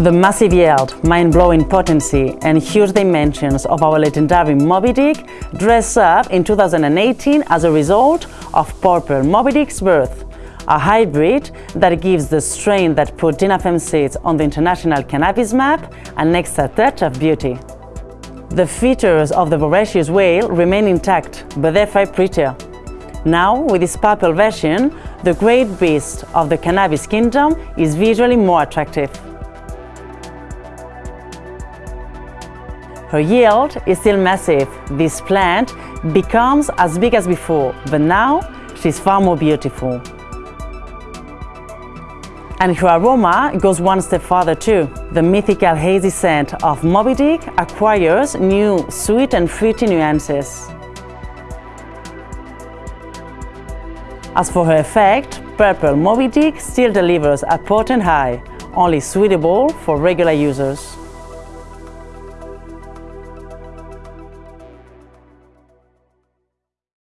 The massive yield, mind-blowing potency and huge dimensions of our legendary Moby Dick dress up in 2018 as a result of Purple Moby Dick's birth, a hybrid that gives the strain that put DINAFEM seeds on the international cannabis map an extra touch of beauty. The features of the voracious whale remain intact, but they're far prettier. Now, with this purple version, the great beast of the cannabis kingdom is visually more attractive. Her yield is still massive. This plant becomes as big as before, but now she's far more beautiful. And her aroma goes one step further too. The mythical hazy scent of Moby Dick acquires new sweet and fruity nuances. As for her effect, Purple Moby Dick still delivers a potent high, only suitable for regular users.